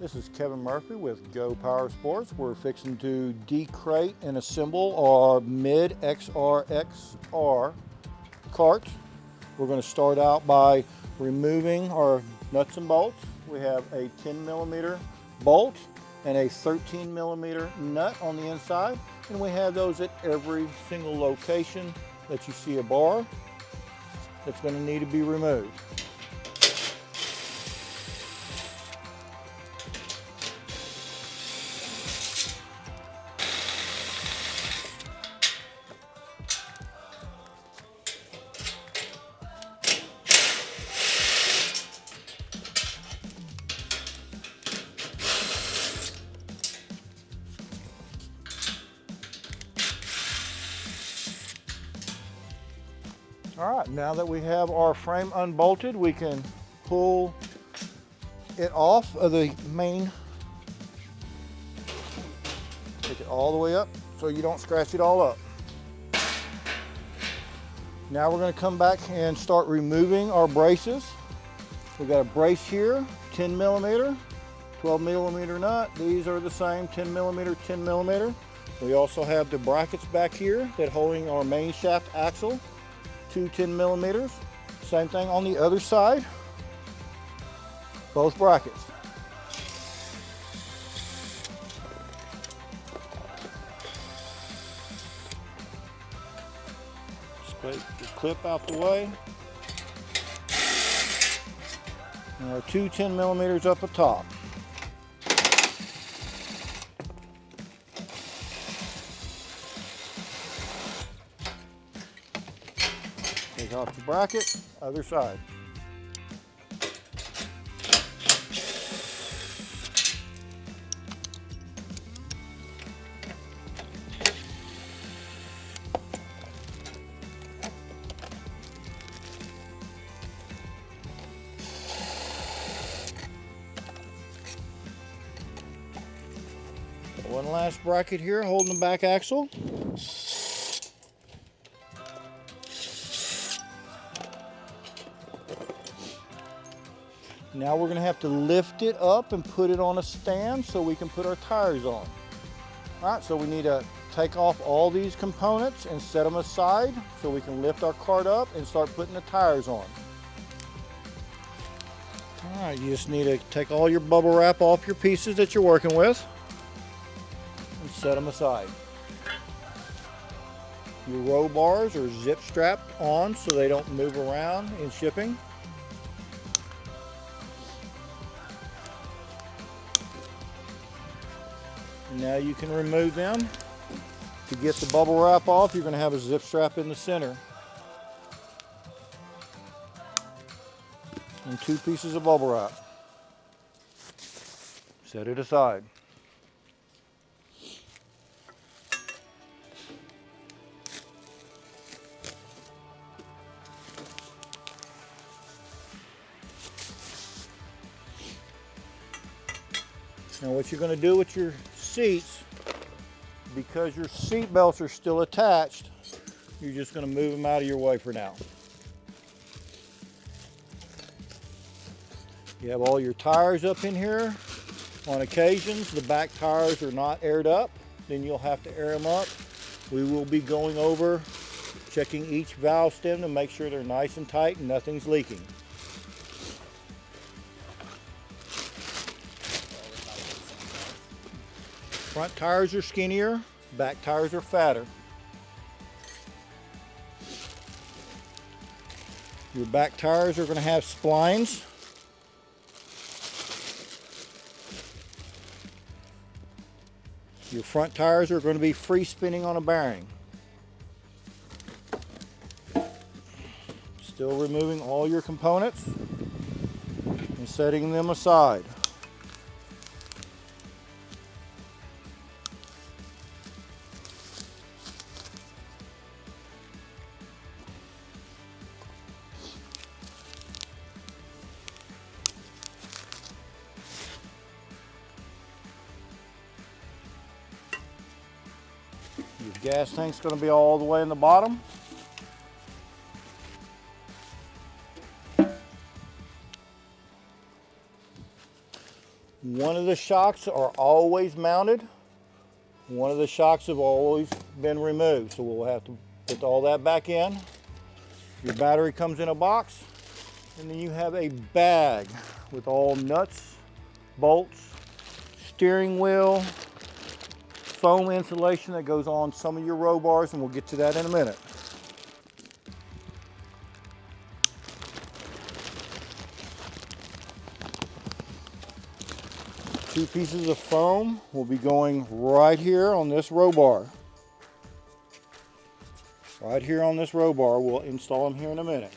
This is Kevin Murphy with Go Power Sports. We're fixing to decrate and assemble our mid XRXR cart. We're going to start out by removing our nuts and bolts. We have a 10 millimeter bolt and a 13 millimeter nut on the inside. And we have those at every single location that you see a bar that's going to need to be removed. Now that we have our frame unbolted, we can pull it off of the main. Take it all the way up so you don't scratch it all up. Now we're gonna come back and start removing our braces. We've got a brace here, 10 millimeter, 12 millimeter nut. These are the same, 10 millimeter, 10 millimeter. We also have the brackets back here that holding our main shaft axle two 10 millimeters. Same thing on the other side, both brackets. Scrape the clip out the way. And our two 10 millimeters up the top. Off the bracket, other side. One last bracket here holding the back axle. Now we're gonna have to lift it up and put it on a stand so we can put our tires on. All right, so we need to take off all these components and set them aside so we can lift our cart up and start putting the tires on. All right, you just need to take all your bubble wrap off your pieces that you're working with and set them aside. Your row bars are zip strapped on so they don't move around in shipping. Now you can remove them. To get the bubble wrap off, you're going to have a zip strap in the center. And two pieces of bubble wrap. Set it aside. Now what you're going to do with your seats, because your seat belts are still attached, you're just going to move them out of your way for now. You have all your tires up in here. On occasions, the back tires are not aired up. Then you'll have to air them up. We will be going over, checking each valve stem to make sure they're nice and tight and nothing's leaking. Front tires are skinnier, back tires are fatter. Your back tires are going to have splines. Your front tires are going to be free spinning on a bearing. Still removing all your components and setting them aside. Gas tank's going to be all the way in the bottom. One of the shocks are always mounted. One of the shocks have always been removed. So we'll have to put all that back in. Your battery comes in a box. And then you have a bag with all nuts, bolts, steering wheel, foam insulation that goes on some of your row bars, and we'll get to that in a minute. Two pieces of foam will be going right here on this row bar. Right here on this row bar, we'll install them here in a minute.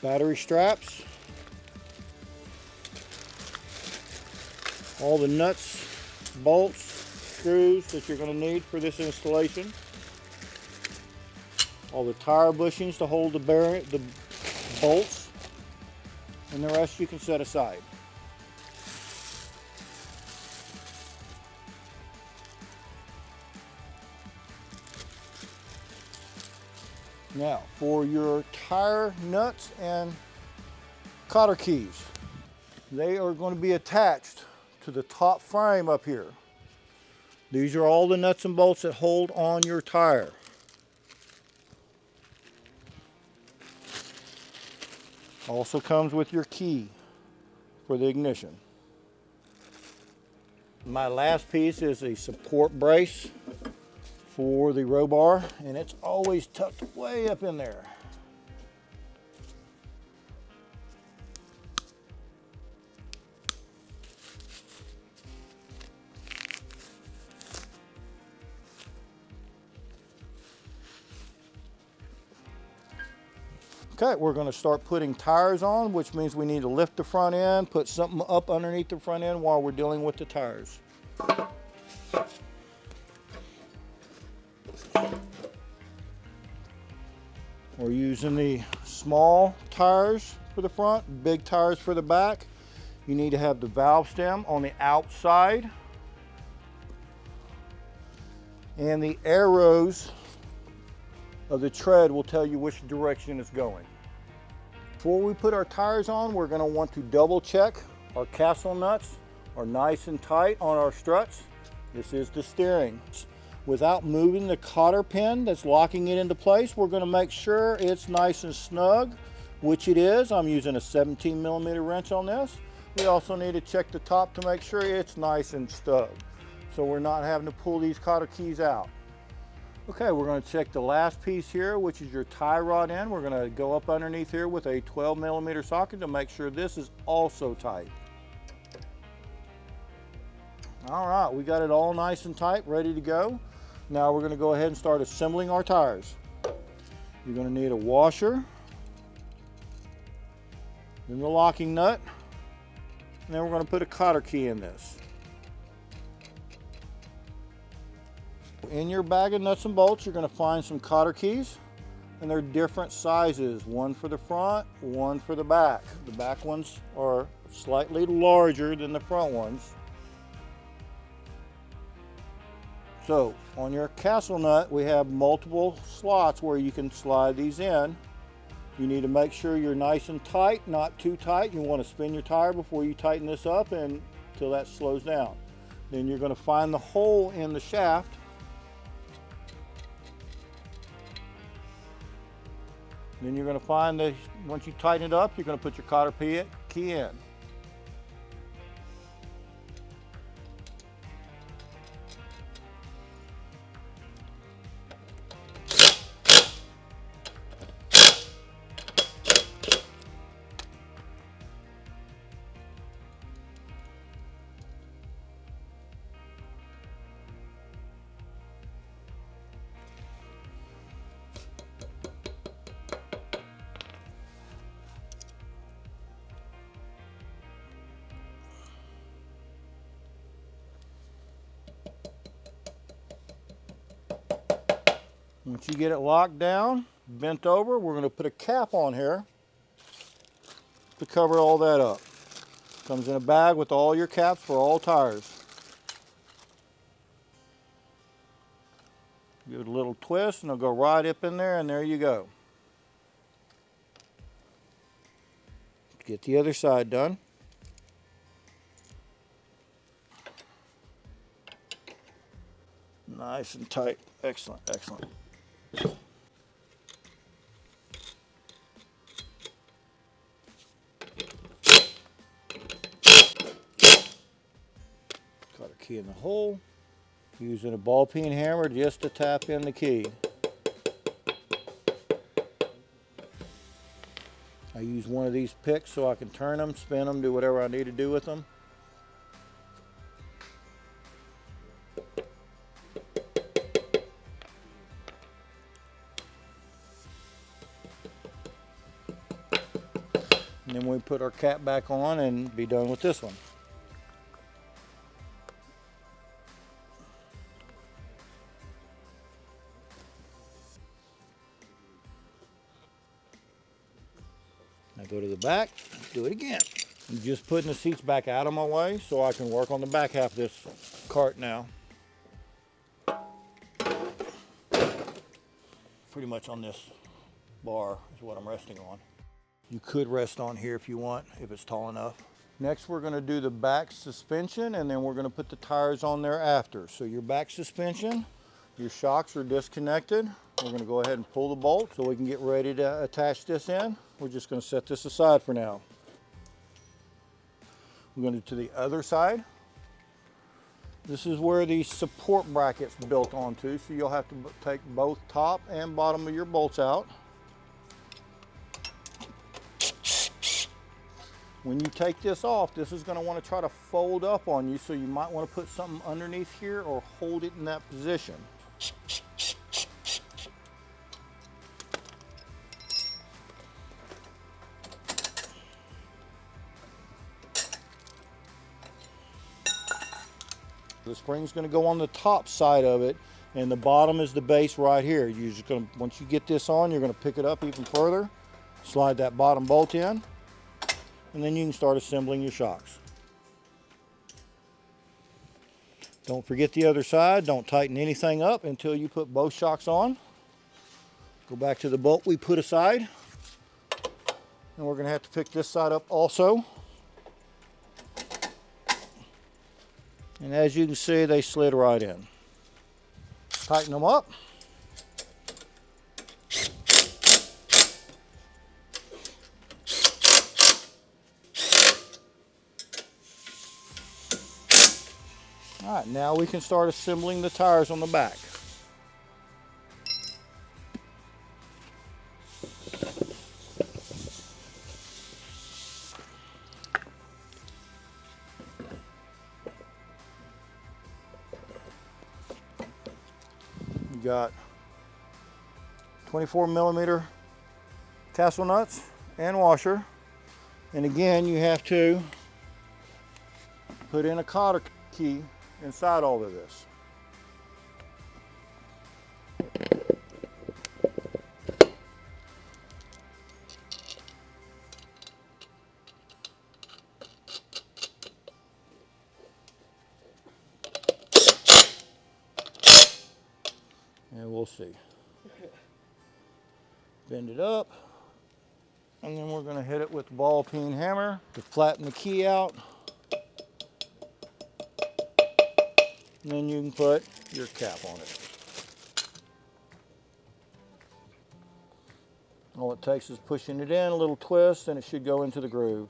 Battery straps. All the nuts, bolts, screws that you're going to need for this installation. All the tire bushings to hold the, bearing, the bolts and the rest you can set aside. Now, for your tire nuts and cotter keys, they are going to be attached to the top frame up here. These are all the nuts and bolts that hold on your tire. Also comes with your key for the ignition. My last piece is a support brace for the row bar and it's always tucked way up in there. Okay, we're going to start putting tires on, which means we need to lift the front end, put something up underneath the front end while we're dealing with the tires. We're using the small tires for the front, big tires for the back. You need to have the valve stem on the outside. And the arrows of the tread will tell you which direction it's going. Before we put our tires on, we're gonna want to double check our castle nuts are nice and tight on our struts. This is the steering. Without moving the cotter pin that's locking it into place, we're gonna make sure it's nice and snug, which it is. I'm using a 17 millimeter wrench on this. We also need to check the top to make sure it's nice and snug. So we're not having to pull these cotter keys out. Okay, we're going to check the last piece here, which is your tie rod end. We're going to go up underneath here with a 12 millimeter socket to make sure this is also tight. All right, we got it all nice and tight, ready to go. Now we're going to go ahead and start assembling our tires. You're going to need a washer, then the locking nut, and then we're going to put a cotter key in this. In your bag of nuts and bolts, you're going to find some cotter keys, and they're different sizes. One for the front, one for the back. The back ones are slightly larger than the front ones. So on your castle nut, we have multiple slots where you can slide these in. You need to make sure you're nice and tight, not too tight. You want to spin your tire before you tighten this up and until that slows down. Then you're going to find the hole in the shaft Then you're going to find that once you tighten it up, you're going to put your cotter key in. Once you get it locked down, bent over, we're going to put a cap on here to cover all that up. Comes in a bag with all your caps for all tires. Give it a little twist and it'll go right up in there and there you go. Get the other side done. Nice and tight. Excellent, excellent. Got our key in the hole. Using a ball peen hammer just to tap in the key. I use one of these picks so I can turn them, spin them, do whatever I need to do with them. Put our cap back on and be done with this one. Now go to the back, do it again. I'm just putting the seats back out of my way so I can work on the back half of this cart now. Pretty much on this bar is what I'm resting on. You could rest on here if you want, if it's tall enough. Next, we're gonna do the back suspension and then we're gonna put the tires on there after. So your back suspension, your shocks are disconnected. We're gonna go ahead and pull the bolt so we can get ready to attach this in. We're just gonna set this aside for now. We're gonna to the other side. This is where the support bracket's built onto, so you'll have to take both top and bottom of your bolts out. When you take this off, this is gonna to want to try to fold up on you, so you might wanna put something underneath here or hold it in that position. The spring's gonna go on the top side of it and the bottom is the base right here. You're just gonna, once you get this on, you're gonna pick it up even further, slide that bottom bolt in, and then you can start assembling your shocks. Don't forget the other side. Don't tighten anything up until you put both shocks on. Go back to the bolt we put aside. And we're gonna have to pick this side up also. And as you can see, they slid right in. Tighten them up. All right, now we can start assembling the tires on the back. got 24 millimeter castle nuts and washer. And again, you have to put in a cotter key inside all of this. And we'll see. Bend it up. And then we're gonna hit it with the ball peen hammer to flatten the key out. And then you can put your cap on it. All it takes is pushing it in, a little twist, and it should go into the groove.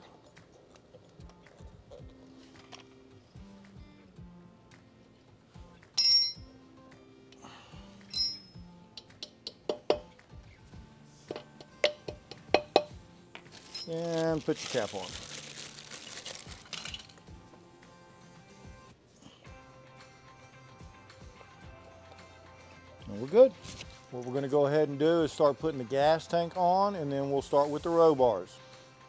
And put your cap on. Good. What we're gonna go ahead and do is start putting the gas tank on and then we'll start with the row bars.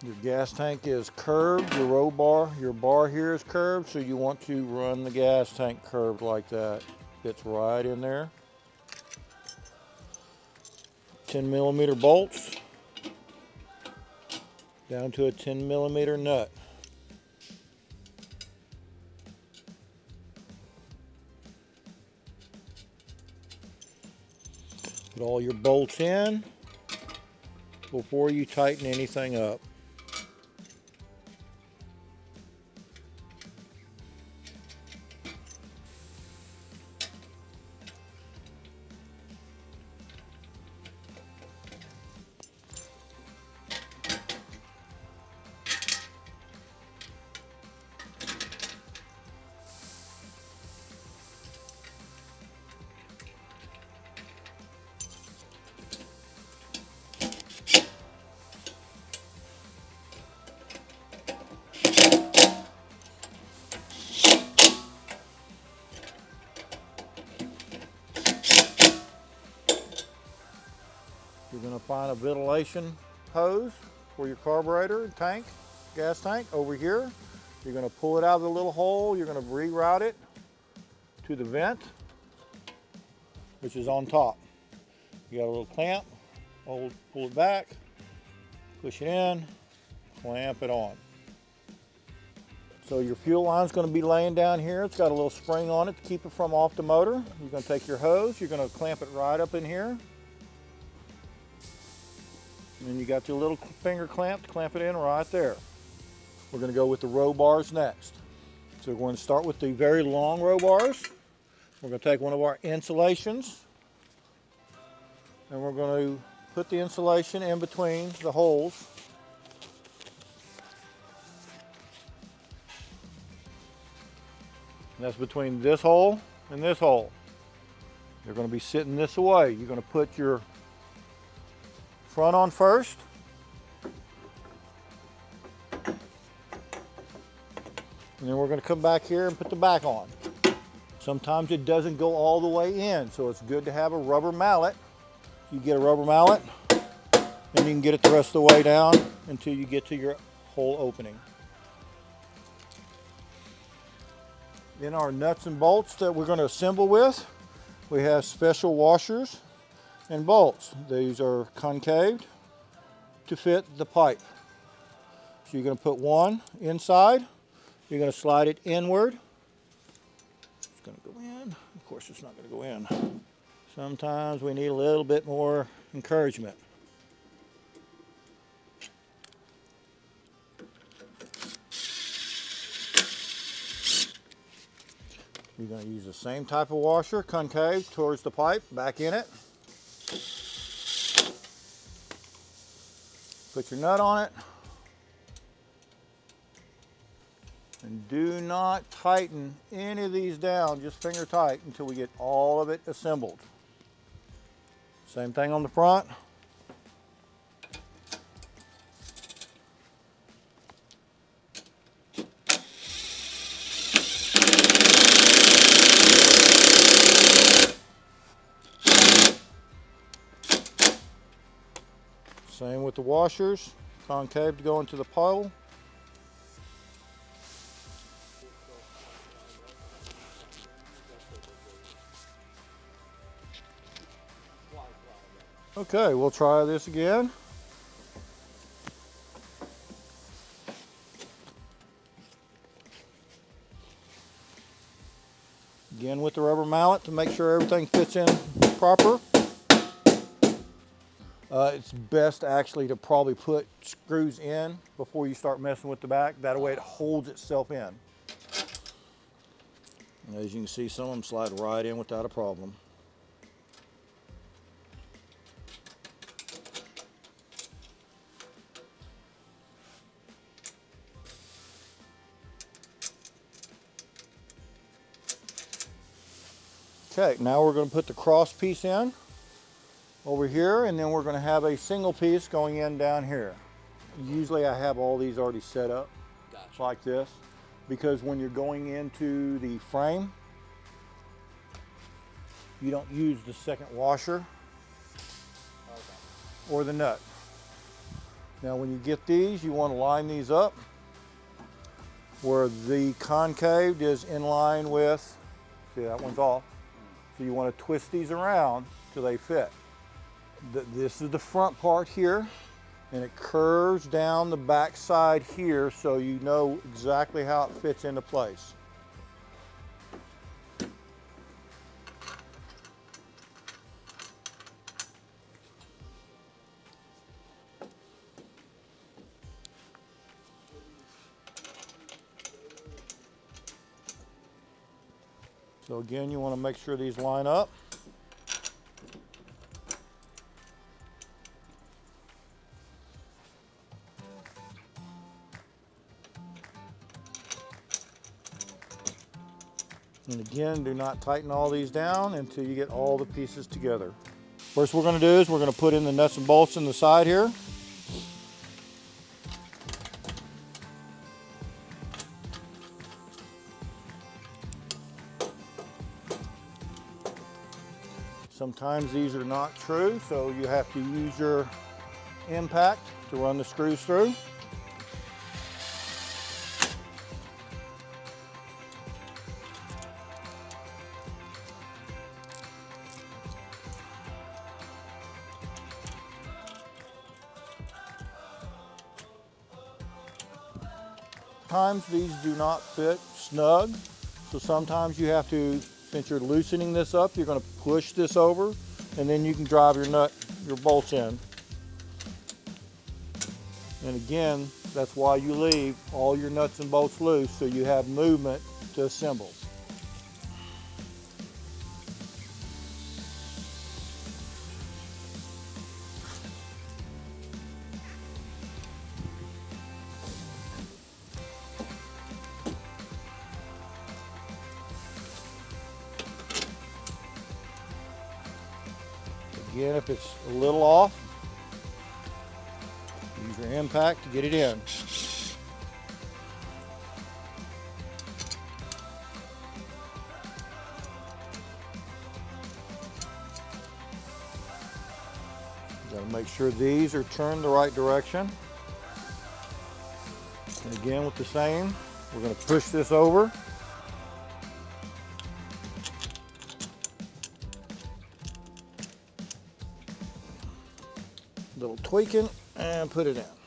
Your gas tank is curved, your row bar, your bar here is curved, so you want to run the gas tank curved like that. Fits right in there. 10 millimeter bolts down to a 10 millimeter nut. All your bolts in before you tighten anything up. Hose for your carburetor tank, gas tank over here. You're gonna pull it out of the little hole. You're gonna reroute it to the vent, which is on top. You got a little clamp, hold, pull it back, push it in, clamp it on. So your fuel line's gonna be laying down here. It's got a little spring on it to keep it from off the motor. You're gonna take your hose, you're gonna clamp it right up in here. And then you got your little finger clamp to clamp it in right there. We're gonna go with the row bars next. So we're going to start with the very long row bars. We're gonna take one of our insulations and we're going to put the insulation in between the holes And that's between this hole and this hole. Going to be sitting this way. You're going to put your front on first. And then we're going to come back here and put the back on. Sometimes it doesn't go all the way in, so it's good to have a rubber mallet. You get a rubber mallet, and you can get it the rest of the way down until you get to your hole opening. In our nuts and bolts that we're going to assemble with, we have special washers and bolts. These are concaved to fit the pipe. So you're going to put one inside, you're going to slide it inward. It's going to go in. Of course, it's not going to go in. Sometimes we need a little bit more encouragement. You're going to use the same type of washer, concave towards the pipe, back in it. Put your nut on it. And do not tighten any of these down, just finger tight until we get all of it assembled. Same thing on the front. Same with the washers, concave to go into the pole. Okay, we'll try this again. Again with the rubber mallet to make sure everything fits in proper. Uh, it's best actually to probably put screws in before you start messing with the back. That way it holds itself in. And as you can see, some of them slide right in without a problem. Okay, now we're going to put the cross piece in over here and then we're going to have a single piece going in down here. Usually I have all these already set up gotcha. like this because when you're going into the frame you don't use the second washer okay. or the nut. Now when you get these you want to line these up where the concave is in line with, see that one's off, so you want to twist these around till they fit this is the front part here and it curves down the back side here so you know exactly how it fits into place. So again, you want to make sure these line up. And again, do not tighten all these down until you get all the pieces together. First we're going to do is we're going to put in the nuts and bolts in the side here. Sometimes these are not true, so you have to use your impact to run the screws through. Sometimes these do not fit snug, so sometimes you have to, since you're loosening this up, you're gonna push this over and then you can drive your nut, your bolts in. And again, that's why you leave all your nuts and bolts loose so you have movement to assemble. Get it in. Got to make sure these are turned the right direction. And again with the same, we're going to push this over. little tweaking and put it in.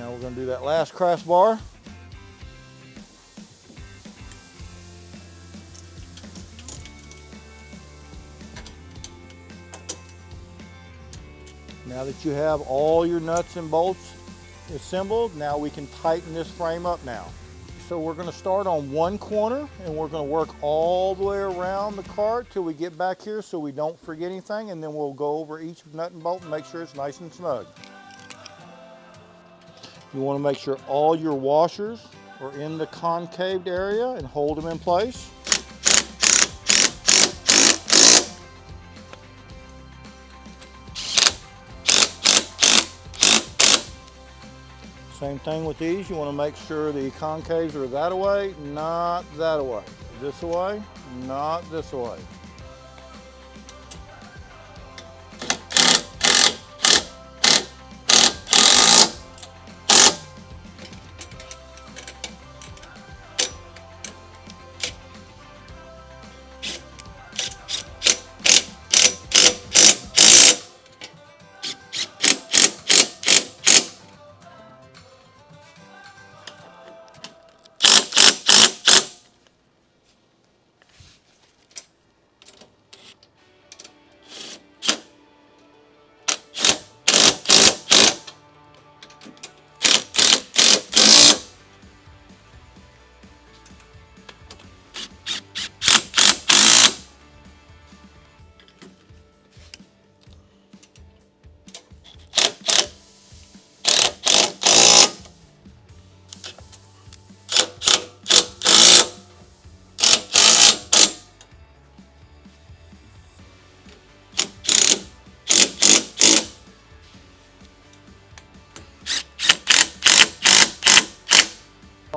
Now we're going to do that last crossbar. Now that you have all your nuts and bolts assembled, now we can tighten this frame up now. So we're gonna start on one corner and we're gonna work all the way around the cart till we get back here so we don't forget anything and then we'll go over each nut and bolt and make sure it's nice and snug. You wanna make sure all your washers are in the concaved area and hold them in place. Same thing with these, you wanna make sure the concaves are that way, not that way. This way, not this way.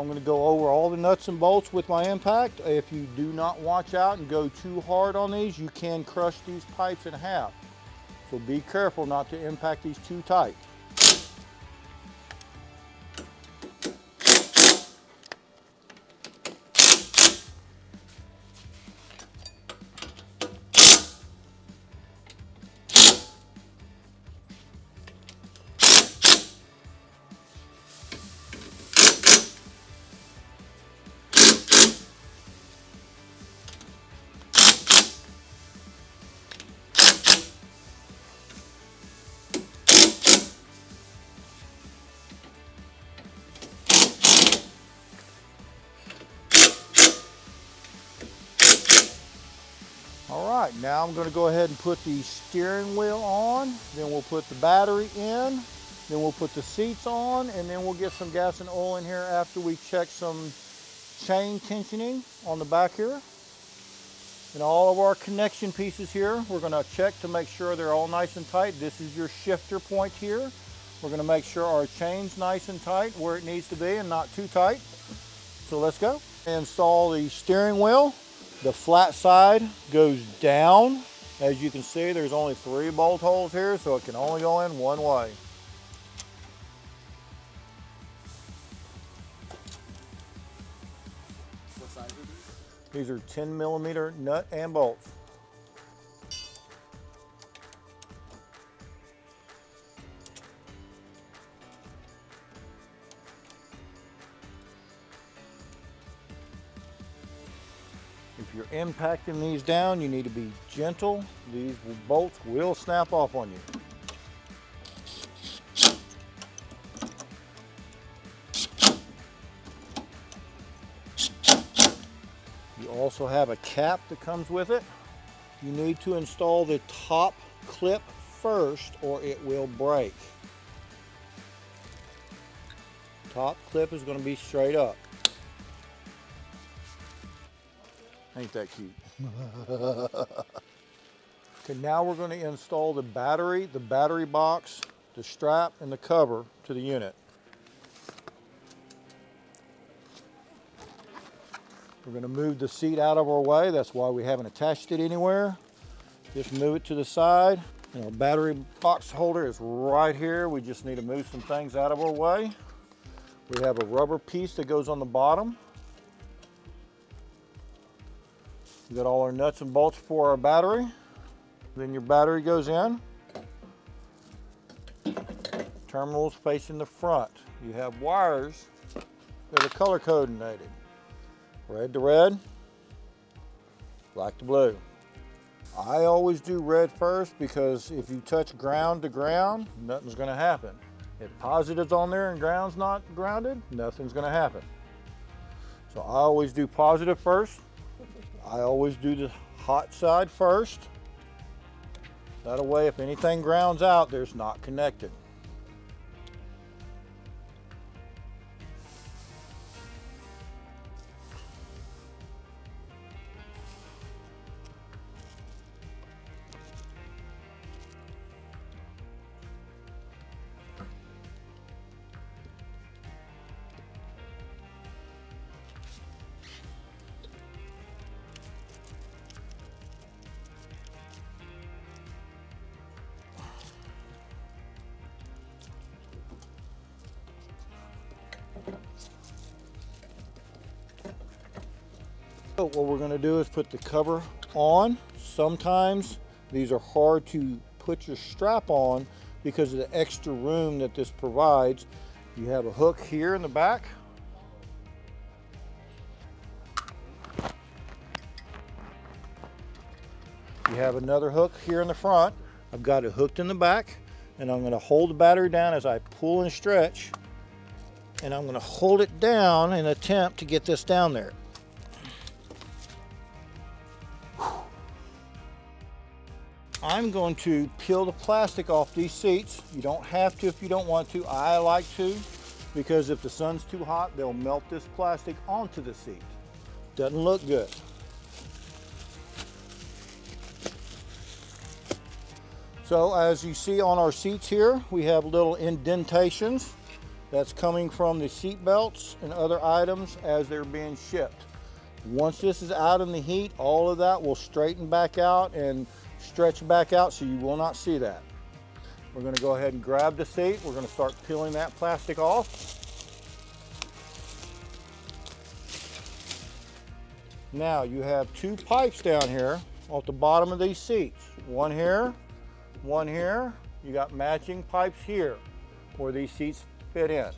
I'm going to go over all the nuts and bolts with my impact. If you do not watch out and go too hard on these, you can crush these pipes in half. So be careful not to impact these too tight. All right, now I'm gonna go ahead and put the steering wheel on, then we'll put the battery in, then we'll put the seats on, and then we'll get some gas and oil in here after we check some chain tensioning on the back here. And all of our connection pieces here, we're gonna check to make sure they're all nice and tight. This is your shifter point here. We're gonna make sure our chain's nice and tight where it needs to be and not too tight. So let's go. Install the steering wheel The flat side goes down. As you can see, there's only three bolt holes here, so it can only go in one way. What size are these? These are 10 millimeter nut and bolts. Impacting these down, you need to be gentle. These bolts will snap off on you. You also have a cap that comes with it. You need to install the top clip first or it will break. Top clip is going to be straight up. Ain't that cute? okay, now we're going to install the battery, the battery box, the strap, and the cover to the unit. We're going to move the seat out of our way. That's why we haven't attached it anywhere. Just move it to the side. And our battery box holder is right here. We just need to move some things out of our way. We have a rubber piece that goes on the bottom. Got all our nuts and bolts for our battery. Then your battery goes in. Terminals facing the front. You have wires that are color coordinated. Red to red, black to blue. I always do red first because if you touch ground to ground, nothing's gonna happen. If positive's on there and ground's not grounded, nothing's gonna happen. So I always do positive first. I always do the hot side first. That way, if anything grounds out, there's not connected. So what we're gonna do is put the cover on. Sometimes these are hard to put your strap on because of the extra room that this provides. You have a hook here in the back. You have another hook here in the front. I've got it hooked in the back and I'm gonna hold the battery down as I pull and stretch and I'm gonna hold it down and attempt to get this down there. I'm going to peel the plastic off these seats. You don't have to if you don't want to. I like to because if the sun's too hot, they'll melt this plastic onto the seat. Doesn't look good. So as you see on our seats here, we have little indentations that's coming from the seat belts and other items as they're being shipped. Once this is out in the heat, all of that will straighten back out and stretch back out so you will not see that. We're going to go ahead and grab the seat. We're going to start peeling that plastic off. Now you have two pipes down here off the bottom of these seats. One here, one here. You got matching pipes here where these seats fit in.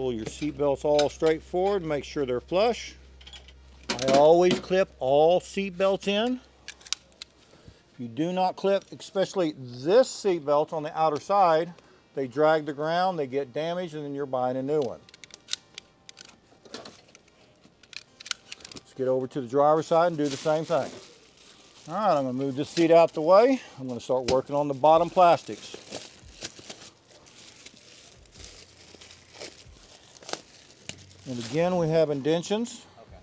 Pull your seat belts all straight forward, make sure they're flush. I always clip all seat belts in. If you do not clip, especially this seat belt on the outer side, they drag the ground, they get damaged, and then you're buying a new one. Let's get over to the driver's side and do the same thing. All right, I'm gonna move this seat out the way. I'm gonna start working on the bottom plastics. And again, we have indentions Okay.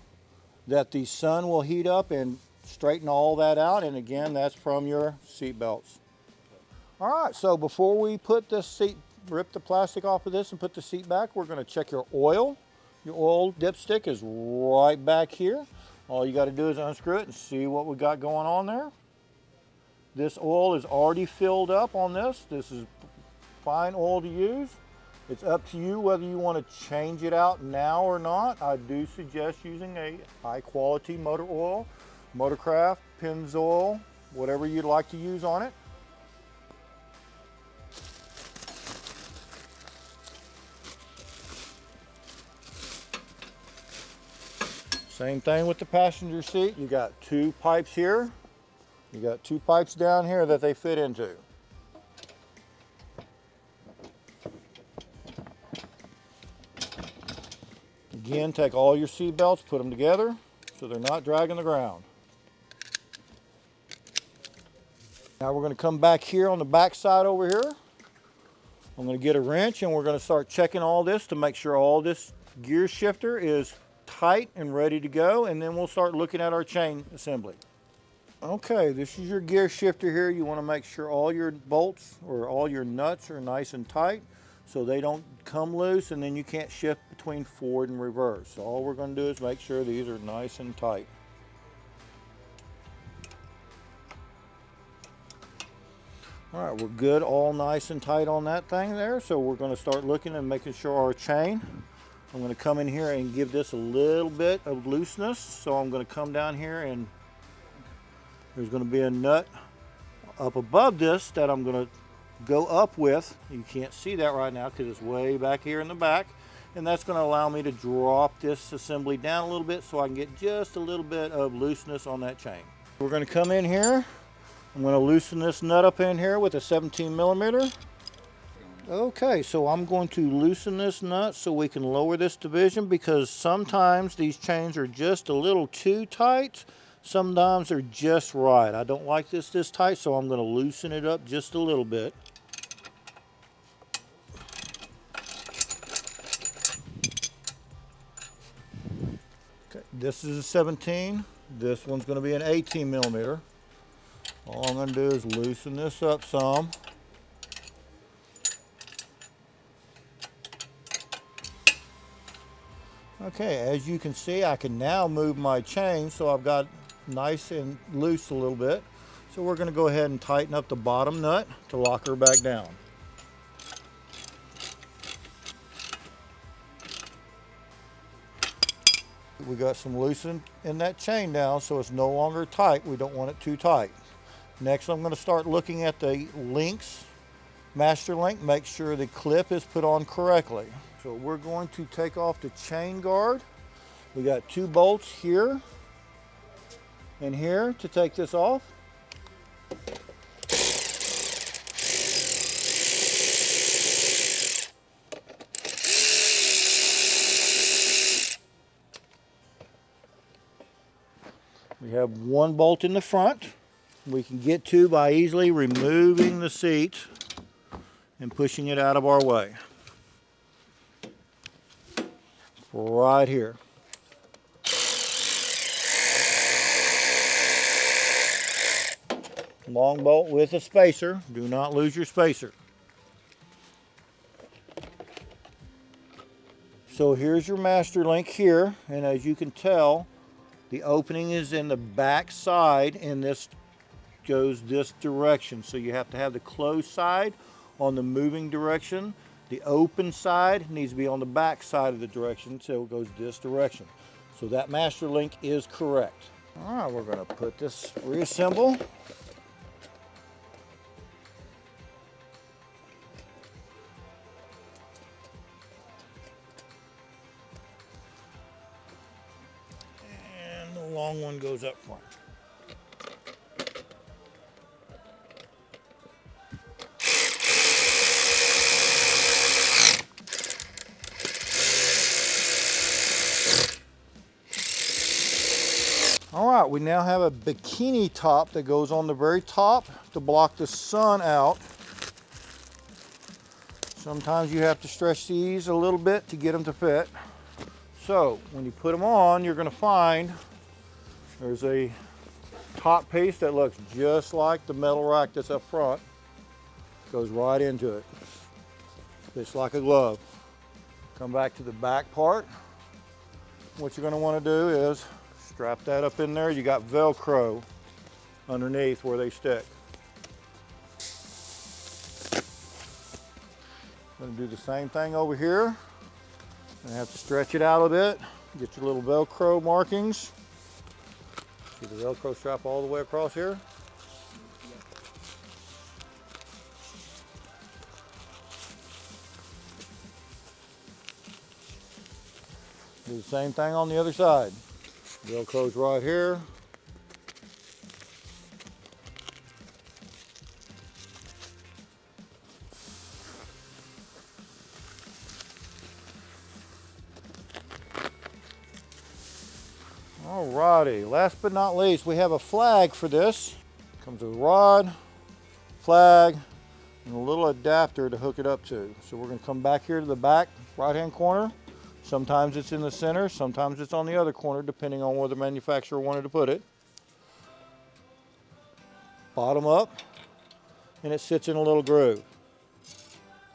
that the sun will heat up and straighten all that out. And again, that's from your seat belts. All right, so before we put this seat rip the plastic off of this and put the seat back, we're gonna check your oil. Your oil dipstick is right back here. All you gotta do is unscrew it and see what we got going on there. This oil is already filled up on this. This is fine oil to use. It's up to you whether you want to change it out now or not. I do suggest using a high quality motor oil, Motorcraft, Pennzoil, whatever you'd like to use on it. Same thing with the passenger seat. You got two pipes here. You got two pipes down here that they fit into. Again, take all your seat belts, put them together so they're not dragging the ground. Now we're going to come back here on the back side over here. I'm going to get a wrench and we're going to start checking all this to make sure all this gear shifter is tight and ready to go and then we'll start looking at our chain assembly. Okay, this is your gear shifter here. You want to make sure all your bolts or all your nuts are nice and tight so they don't come loose and then you can't shift between forward and reverse. So all we're going to do is make sure these are nice and tight. All right, we're good, all nice and tight on that thing there. So we're going to start looking and making sure our chain. I'm going to come in here and give this a little bit of looseness. So I'm going to come down here and there's going to be a nut up above this that I'm going to go up with. You can't see that right now because it's way back here in the back. And that's going to allow me to drop this assembly down a little bit so I can get just a little bit of looseness on that chain. We're going to come in here I'm going to loosen this nut up in here with a 17 millimeter. Okay, so I'm going to loosen this nut so we can lower this division because sometimes these chains are just a little too tight. Sometimes they're just right. I don't like this this tight, so I'm going to loosen it up just a little bit. This is a 17. This one's going to be an 18 millimeter. All I'm going to do is loosen this up some. Okay, as you can see, I can now move my chain so I've got nice and loose a little bit. So we're going to go ahead and tighten up the bottom nut to lock her back down. We got some loosen in that chain now so it's no longer tight. We don't want it too tight. Next, I'm going to start looking at the links, master link, make sure the clip is put on correctly. So we're going to take off the chain guard. We got two bolts here and here to take this off. We have one bolt in the front we can get to by easily removing the seat and pushing it out of our way. Right here. Long bolt with a spacer. Do not lose your spacer. So here's your master link here, and as you can tell, the opening is in the back side and this goes this direction. So you have to have the closed side on the moving direction. The open side needs to be on the back side of the direction so it goes this direction. So that master link is correct. All right, we're gonna put this, reassemble. Long one goes up front. All right, we now have a bikini top that goes on the very top to block the sun out. Sometimes you have to stretch these a little bit to get them to fit. So when you put them on, you're gonna find there's a top piece that looks just like the metal rack that's up front. Goes right into it. Fits like a glove. Come back to the back part. What you're gonna wanna do is strap that up in there. You got Velcro underneath where they stick. Gonna do the same thing over here. Gonna have to stretch it out a bit. Get your little Velcro markings. The Velcro strap all the way across here? Do the same thing on the other side. Velcro's right here. Alrighty, last but not least, we have a flag for this. Comes with a rod, flag, and a little adapter to hook it up to. So we're gonna come back here to the back right-hand corner. Sometimes it's in the center, sometimes it's on the other corner, depending on where the manufacturer wanted to put it. Bottom up, and it sits in a little groove.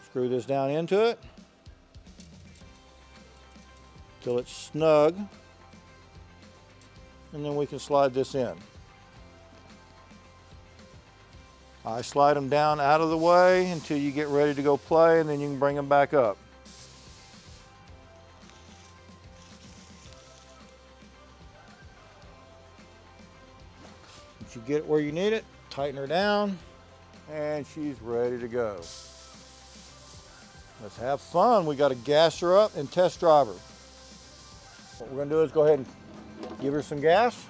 Screw this down into it till it's snug, and then we can slide this in. I slide them down out of the way until you get ready to go play, and then you can bring them back up. Once you get it where you need it, tighten her down, and she's ready to go. Let's have fun. We got to gas her up and test drive her. What we're going to do is go ahead and give her some gas.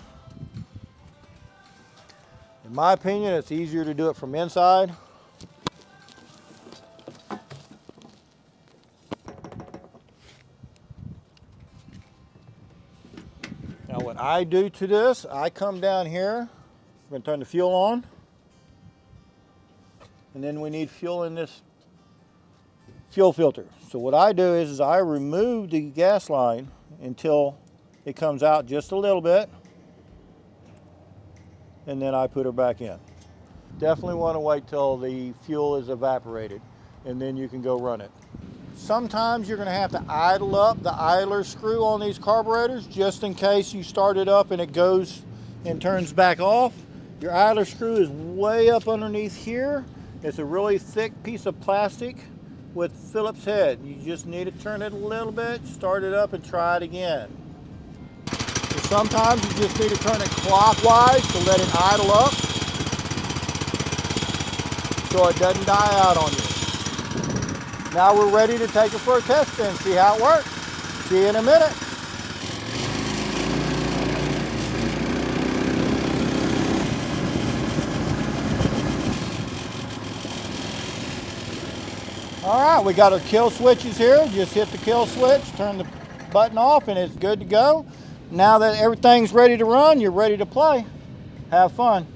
In my opinion, it's easier to do it from inside. Now what I do to this, I come down here, I'm gonna turn the fuel on. And then we need fuel in this fuel filter. So what I do is, is I remove the gas line until it comes out just a little bit and then I put her back in. Definitely want to wait till the fuel is evaporated and then you can go run it. Sometimes you're going to have to idle up the idler screw on these carburetors just in case you start it up and it goes and turns back off. Your idler screw is way up underneath here. It's a really thick piece of plastic with Phillips head. You just need to turn it a little bit, start it up and try it again. So sometimes you just need to turn it clockwise to let it idle up so it doesn't die out on you. Now we're ready to take it for a test and see how it works. See you in a minute. All right, we got our kill switches here. Just hit the kill switch, turn the button off, and it's good to go. Now that everything's ready to run, you're ready to play. Have fun.